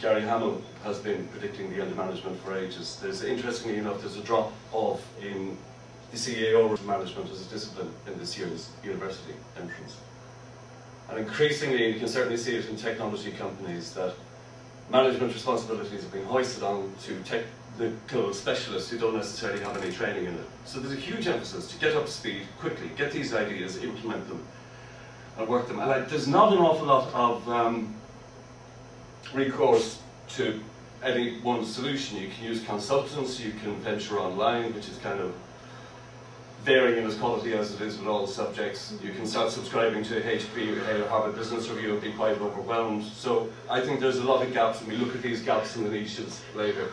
Gary Hamel has been predicting the end of management for ages. There's, interestingly enough, there's a drop off in the CAO management as a discipline in this year's university entrance. And increasingly, you can certainly see it in technology companies, that management responsibilities are being hoisted on to technical specialists who don't necessarily have any training in it. So there's a huge emphasis to get up to speed quickly, get these ideas, implement them, and work them. And like, there's not an awful lot of um, recourse to any one solution. You can use consultants, you can venture online, which is kind of varying in its quality as it is with all subjects. You can start subscribing to HP Harvard Business Review and be quite overwhelmed. So I think there's a lot of gaps, and we look at these gaps in the niches later.